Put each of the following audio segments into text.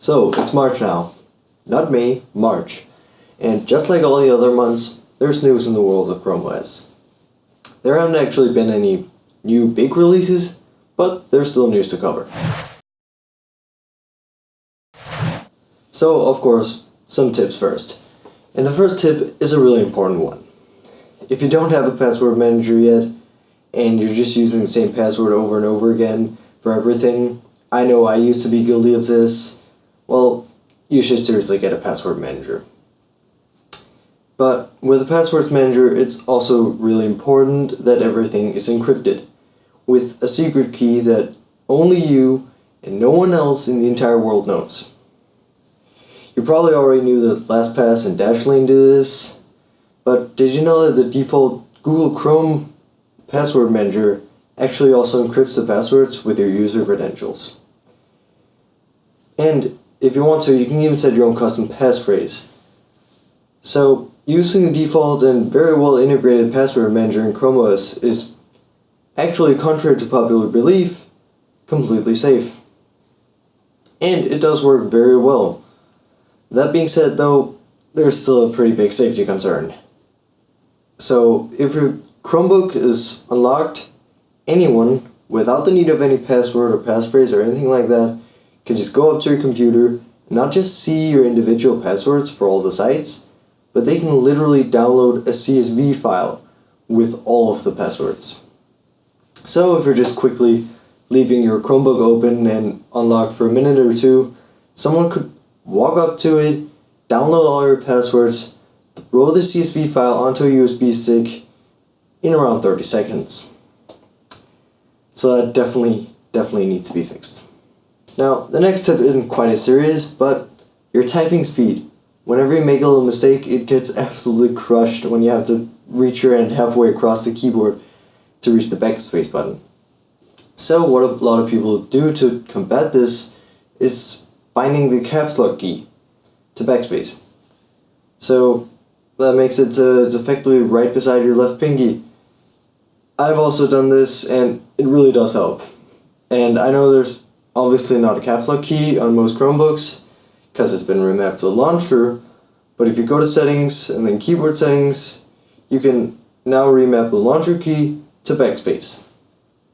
So, it's March now. Not May, March. And just like all the other months, there's news in the world of Chrome OS. There haven't actually been any new big releases, but there's still news to cover. So, of course, some tips first. And the first tip is a really important one. If you don't have a password manager yet, and you're just using the same password over and over again for everything, I know I used to be guilty of this, well, you should seriously get a password manager. But with a password manager, it's also really important that everything is encrypted with a secret key that only you and no one else in the entire world knows. You probably already knew that LastPass and Dashlane do this, but did you know that the default Google Chrome password manager actually also encrypts the passwords with your user credentials? And if you want to, you can even set your own custom passphrase. So, using the default and very well integrated password manager in Chrome OS is actually, contrary to popular belief, completely safe. And it does work very well. That being said, though, there's still a pretty big safety concern. So, if your Chromebook is unlocked, anyone, without the need of any password or passphrase or anything like that, can just go up to your computer not just see your individual passwords for all the sites, but they can literally download a CSV file with all of the passwords. So if you're just quickly leaving your Chromebook open and unlocked for a minute or two, someone could walk up to it, download all your passwords, roll the CSV file onto a USB stick in around 30 seconds. So that definitely, definitely needs to be fixed. Now, the next tip isn't quite as serious, but your typing speed. Whenever you make a little mistake, it gets absolutely crushed when you have to reach your hand halfway across the keyboard to reach the backspace button. So what a lot of people do to combat this is binding the caps lock key to backspace. So that makes it uh, it's effectively right beside your left pinky. I've also done this and it really does help. And I know there's obviously not a caps lock key on most Chromebooks because it's been remapped to launcher, but if you go to settings and then keyboard settings, you can now remap the launcher key to backspace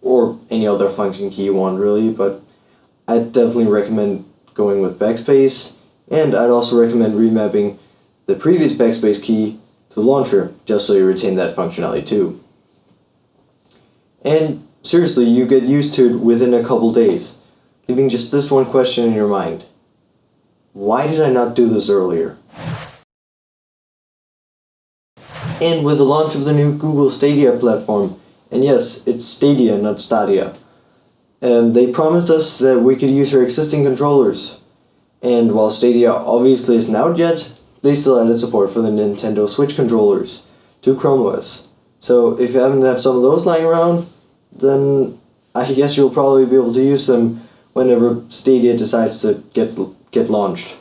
or any other function key you want really, but I definitely recommend going with backspace and I'd also recommend remapping the previous backspace key to launcher just so you retain that functionality too. And seriously, you get used to it within a couple days leaving just this one question in your mind. Why did I not do this earlier? And with the launch of the new Google Stadia platform, and yes, it's Stadia, not Stadia, and they promised us that we could use our existing controllers. And while Stadia obviously isn't out yet, they still added support for the Nintendo Switch controllers to Chrome OS. So if you happen to have some of those lying around, then I guess you'll probably be able to use them whenever Stadia decides to get get launched.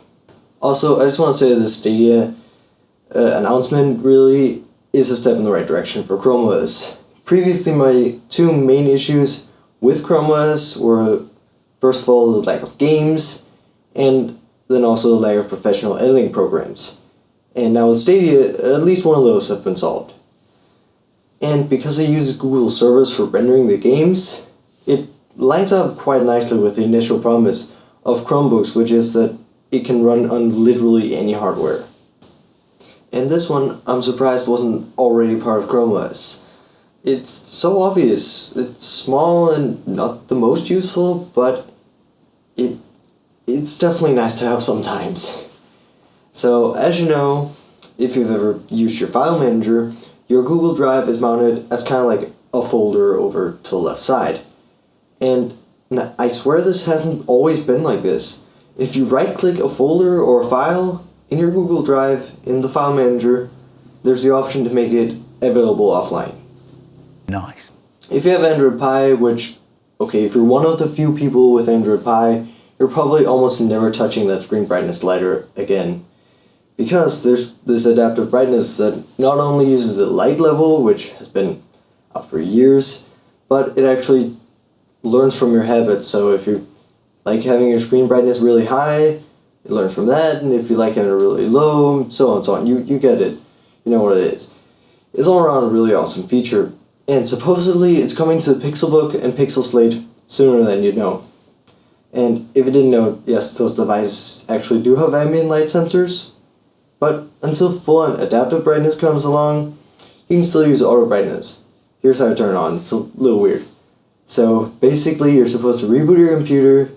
Also, I just want to say that the Stadia uh, announcement really is a step in the right direction for Chrome OS. Previously, my two main issues with Chrome OS were, first of all, the lack of games, and then also the lack of professional editing programs. And now with Stadia, at least one of those have been solved. And because it use Google servers for rendering the games, lines up quite nicely with the initial promise of Chromebooks, which is that it can run on literally any hardware. And this one, I'm surprised wasn't already part of Chrome OS. It's so obvious. It's small and not the most useful, but it it's definitely nice to have sometimes. So, as you know, if you've ever used your file manager, your Google Drive is mounted as kind of like a folder over to the left side. And I swear this hasn't always been like this. If you right click a folder or a file in your Google Drive in the file manager, there's the option to make it available offline. Nice. If you have Android Pie, which, okay, if you're one of the few people with Android Pie, you're probably almost never touching that screen brightness slider again. Because there's this adaptive brightness that not only uses the light level, which has been out for years, but it actually learns from your habits. So if you like having your screen brightness really high, you learn from that, and if you like having it really low, so on and so on. You you get it. You know what it is. It's all around a really awesome feature, and supposedly it's coming to the Pixelbook and Pixel Slate sooner than you'd know. And if you didn't know, yes, those devices actually do have ambient light sensors, but until full-on adaptive brightness comes along, you can still use auto brightness. Here's how to turn it on. It's a little weird. So basically, you're supposed to reboot your computer,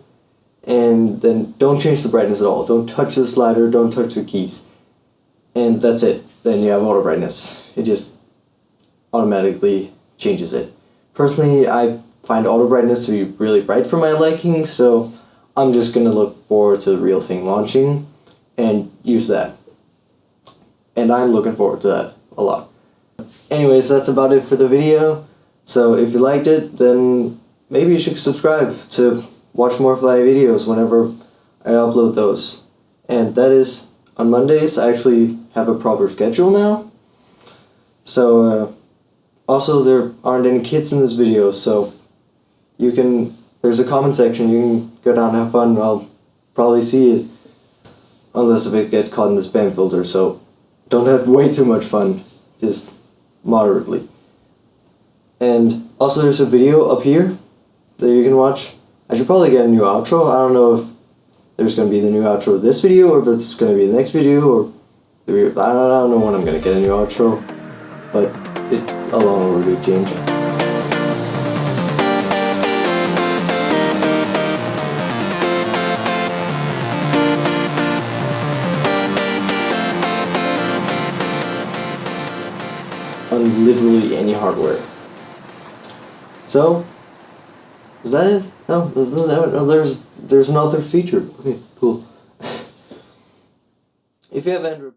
and then don't change the brightness at all. Don't touch the slider. Don't touch the keys, and that's it. Then you have auto brightness. It just automatically changes it. Personally, I find auto brightness to be really bright for my liking, so I'm just gonna look forward to the real thing launching and use that. And I'm looking forward to that a lot. Anyways, that's about it for the video. So if you liked it, then maybe you should subscribe to watch more Fly videos whenever I upload those. And that is on Mondays. I actually have a proper schedule now. So uh, also there aren't any kids in this video, so you can there's a comment section. You can go down and have fun. I'll probably see it unless if it gets caught in the spam filter. So don't have way too much fun. Just moderately. And also there's a video up here that you can watch. I should probably get a new outro. I don't know if there's going to be the new outro of this video or if it's going to be the next video or I, don't, I don't know when I'm going to get a new outro. But it, a long overdue change. on literally any hardware. So, is that it? No, no, there's there's another feature. Okay, cool. if you have Android.